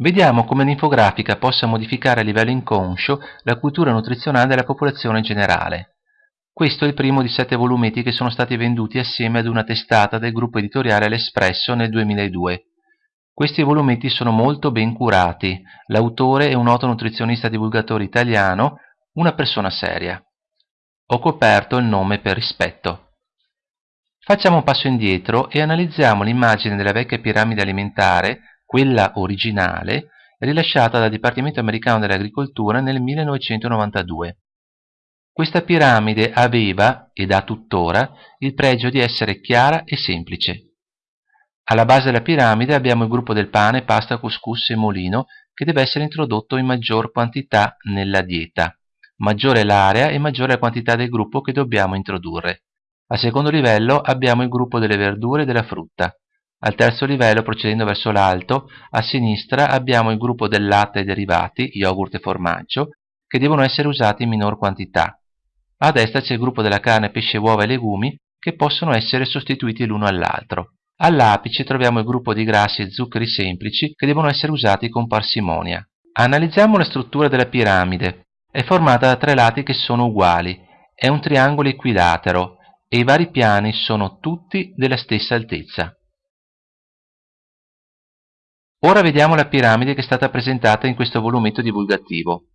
Vediamo come l'infografica possa modificare a livello inconscio la cultura nutrizionale della popolazione generale. Questo è il primo di sette volumetti che sono stati venduti assieme ad una testata del gruppo editoriale L'Espresso nel 2002. Questi volumetti sono molto ben curati, l'autore è un noto nutrizionista divulgatore italiano, una persona seria. Ho coperto il nome per rispetto. Facciamo un passo indietro e analizziamo l'immagine della vecchia piramide alimentare quella originale, rilasciata dal Dipartimento americano dell'agricoltura nel 1992. Questa piramide aveva, ed ha tuttora, il pregio di essere chiara e semplice. Alla base della piramide abbiamo il gruppo del pane, pasta, couscous e molino che deve essere introdotto in maggior quantità nella dieta. Maggiore l'area e maggiore la quantità del gruppo che dobbiamo introdurre. Al secondo livello abbiamo il gruppo delle verdure e della frutta. Al terzo livello, procedendo verso l'alto, a sinistra abbiamo il gruppo del latte e derivati, yogurt e formaggio, che devono essere usati in minor quantità. A destra c'è il gruppo della carne, pesce, uova e legumi, che possono essere sostituiti l'uno all'altro. All'apice troviamo il gruppo di grassi e zuccheri semplici che devono essere usati con parsimonia. Analizziamo la struttura della piramide. È formata da tre lati che sono uguali. È un triangolo equilatero e i vari piani sono tutti della stessa altezza. Ora vediamo la piramide che è stata presentata in questo volumetto divulgativo.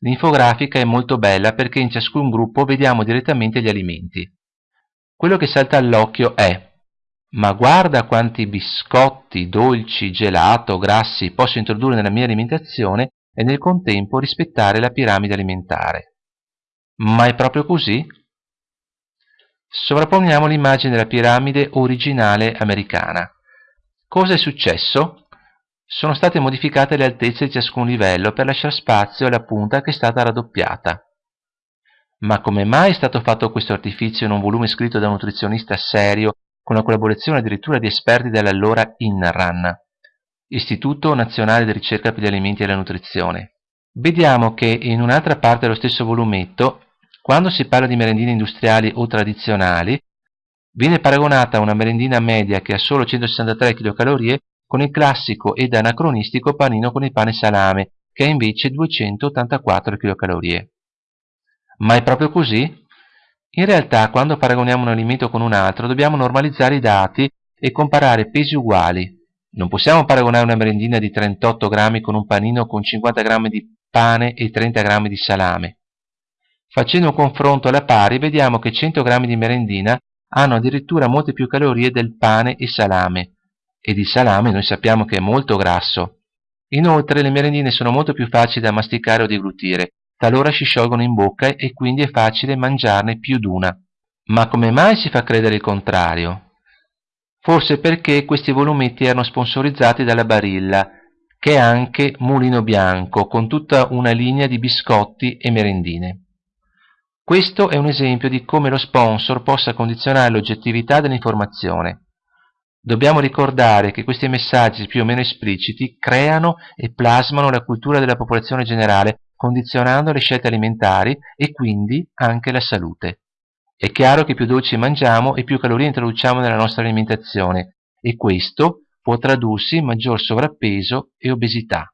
L'infografica è molto bella perché in ciascun gruppo vediamo direttamente gli alimenti. Quello che salta all'occhio è ma guarda quanti biscotti, dolci, gelato, grassi posso introdurre nella mia alimentazione e nel contempo rispettare la piramide alimentare. Ma è proprio così? Sovrapponiamo l'immagine della piramide originale americana. Cosa è successo? Sono state modificate le altezze di ciascun livello per lasciare spazio alla punta che è stata raddoppiata. Ma come mai è stato fatto questo artifizio in un volume scritto da un nutrizionista serio con la collaborazione addirittura di esperti dell'allora INRAN, Istituto Nazionale di Ricerca per gli Alimenti e la Nutrizione? Vediamo che in un'altra parte dello stesso volumetto, quando si parla di merendine industriali o tradizionali, viene paragonata una merendina media che ha solo 163 kcal con il classico ed anacronistico panino con il pane salame, che ha invece 284 kcal. Ma è proprio così? In realtà, quando paragoniamo un alimento con un altro, dobbiamo normalizzare i dati e comparare pesi uguali. Non possiamo paragonare una merendina di 38 grammi con un panino con 50 grammi di pane e 30 grammi di salame. Facendo un confronto alla pari, vediamo che 100 grammi di merendina hanno addirittura molte più calorie del pane e salame, e di salame noi sappiamo che è molto grasso. Inoltre le merendine sono molto più facili da masticare o deglutire, talora si sciolgono in bocca e quindi è facile mangiarne più d'una. Ma come mai si fa credere il contrario? Forse perché questi volumetti erano sponsorizzati dalla Barilla, che è anche Mulino Bianco, con tutta una linea di biscotti e merendine. Questo è un esempio di come lo sponsor possa condizionare l'oggettività dell'informazione. Dobbiamo ricordare che questi messaggi più o meno espliciti creano e plasmano la cultura della popolazione generale, condizionando le scelte alimentari e quindi anche la salute. È chiaro che più dolci mangiamo e più calorie introduciamo nella nostra alimentazione e questo può tradursi in maggior sovrappeso e obesità.